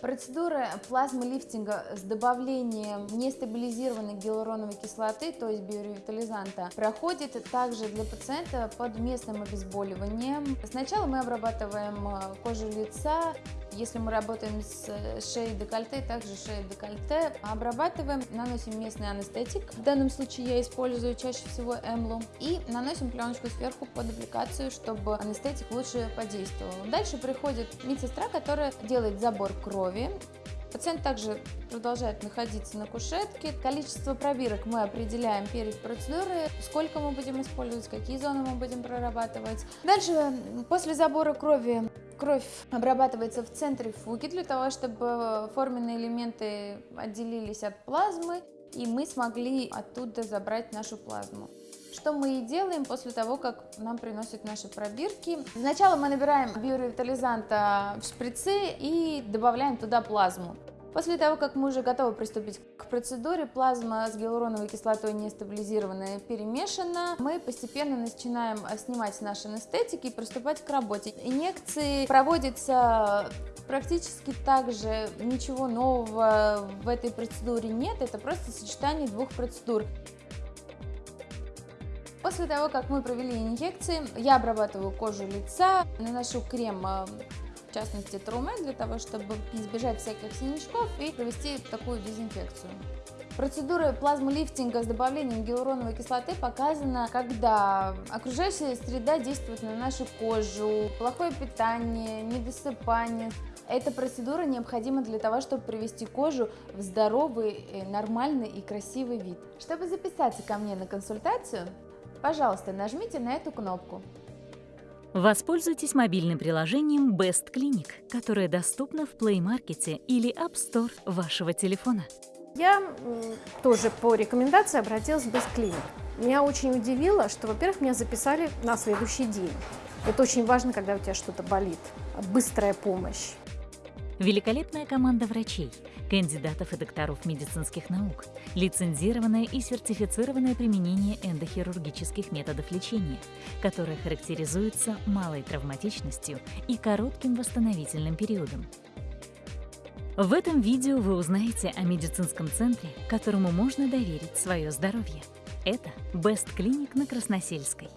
Процедура плазмолифтинга с добавлением нестабилизированной гиалуроновой кислоты, то есть биоревитализанта, проходит также для пациента под местным обезболиванием. Сначала мы обрабатываем э, кожу лица, если мы работаем с шеей декольте, также шеей декольте, обрабатываем, наносим местный анестетик. В данном случае я использую чаще всего эмлу. И наносим пленочку сверху под аппликацию, чтобы анестетик лучше подействовал. Дальше приходит медсестра, которая делает забор крови. Пациент также продолжает находиться на кушетке. Количество пробирок мы определяем перед процедурой, сколько мы будем использовать, какие зоны мы будем прорабатывать. Дальше, после забора крови, кровь обрабатывается в центре фуги для того, чтобы форменные элементы отделились от плазмы, и мы смогли оттуда забрать нашу плазму. Что мы и делаем после того, как нам приносят наши пробирки. Сначала мы набираем биоревитализанта в шприцы и добавляем туда плазму. После того, как мы уже готовы приступить к процедуре, плазма с гиалуроновой кислотой нестабилизированная перемешана, мы постепенно начинаем снимать наши анестетики и приступать к работе. Инъекции проводятся практически так же, ничего нового в этой процедуре нет, это просто сочетание двух процедур. После того, как мы провели инъекции, я обрабатываю кожу лица, наношу крем, э, частности Труме, для того, чтобы избежать всяких синячков и провести такую дезинфекцию. Процедура плазмолифтинга с добавлением гиалуроновой кислоты показана, когда окружающая среда действует на нашу кожу, плохое питание, недосыпание. Эта процедура необходима для того, чтобы привести кожу в здоровый, э, нормальный и красивый вид. Чтобы записаться ко мне на консультацию, Пожалуйста, нажмите на эту кнопку. Воспользуйтесь мобильным приложением Best Clinic, которое доступно в Play Market или App Store вашего телефона. Я тоже по рекомендации обратилась в Best Clinic. Меня очень удивило, что, во-первых, меня записали на следующий день. Это очень важно, когда у тебя что-то болит. Быстрая помощь. Великолепная команда врачей, кандидатов и докторов медицинских наук, лицензированное и сертифицированное применение эндохирургических методов лечения, которое характеризуется малой травматичностью и коротким восстановительным периодом. В этом видео вы узнаете о медицинском центре, которому можно доверить свое здоровье. Это Best Clinic на Красносельской.